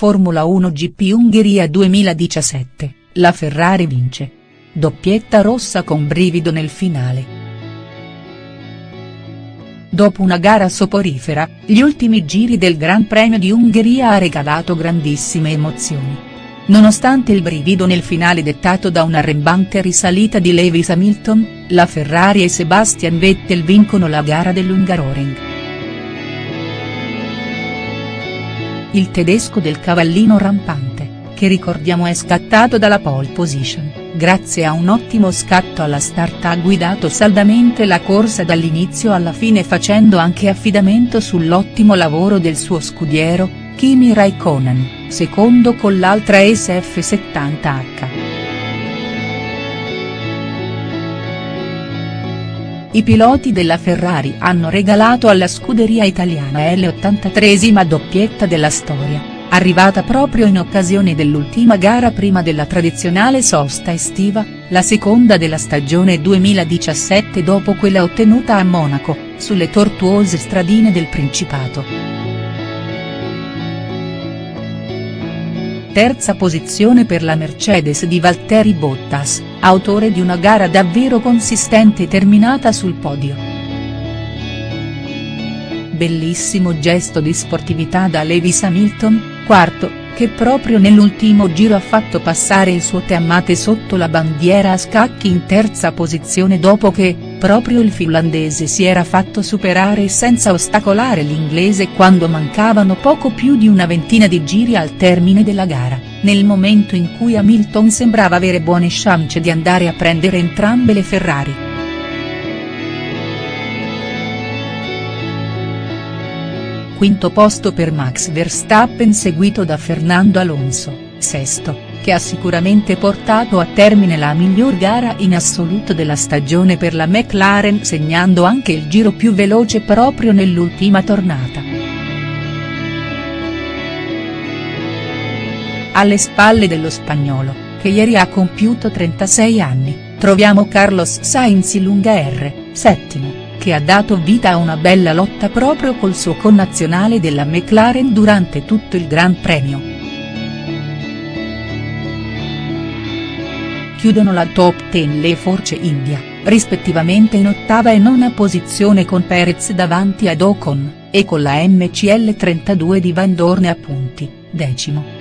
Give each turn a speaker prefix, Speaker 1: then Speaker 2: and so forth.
Speaker 1: Formula 1 GP Ungheria 2017, la Ferrari vince. Doppietta rossa con brivido nel finale. Dopo una gara soporifera, gli ultimi giri del Gran Premio di Ungheria ha regalato grandissime emozioni. Nonostante il brivido nel finale dettato da un'arrembante risalita di Lewis Hamilton, la Ferrari e Sebastian Vettel vincono la gara dell'Ungaroring. Il tedesco del cavallino rampante, che ricordiamo è scattato dalla pole position, grazie a un ottimo scatto alla start ha guidato saldamente la corsa dall'inizio alla fine facendo anche affidamento sull'ottimo lavoro del suo scudiero, Kimi Raikkonen, secondo con l'altra SF70H. I piloti della Ferrari hanno regalato alla scuderia italiana L83esima doppietta della storia, arrivata proprio in occasione dell'ultima gara prima della tradizionale sosta estiva, la seconda della stagione 2017 dopo quella ottenuta a Monaco, sulle tortuose stradine del Principato. Terza posizione per la Mercedes di Valtteri Bottas, autore di una gara davvero consistente terminata sul podio. Bellissimo gesto di sportività da Lewis Hamilton, quarto, che proprio nell'ultimo giro ha fatto passare il suo Teammate sotto la bandiera a scacchi in terza posizione dopo che, proprio il finlandese si era fatto superare senza ostacolare l'inglese quando mancavano poco più di una ventina di giri al termine della gara, nel momento in cui Hamilton sembrava avere buone chance di andare a prendere entrambe le Ferrari. quinto posto per Max Verstappen seguito da Fernando Alonso, sesto, che ha sicuramente portato a termine la miglior gara in assoluto della stagione per la McLaren segnando anche il giro più veloce proprio nell'ultima tornata. Alle spalle dello spagnolo, che ieri ha compiuto 36 anni, troviamo Carlos Sainz Lunga R, settimo che ha dato vita a una bella lotta proprio col suo connazionale della McLaren durante tutto il Gran Premio. Chiudono la top 10 le Force India, rispettivamente in ottava e nona posizione con Perez davanti ad Ocon, e con la MCL 32 di Van Dorn a punti, decimo.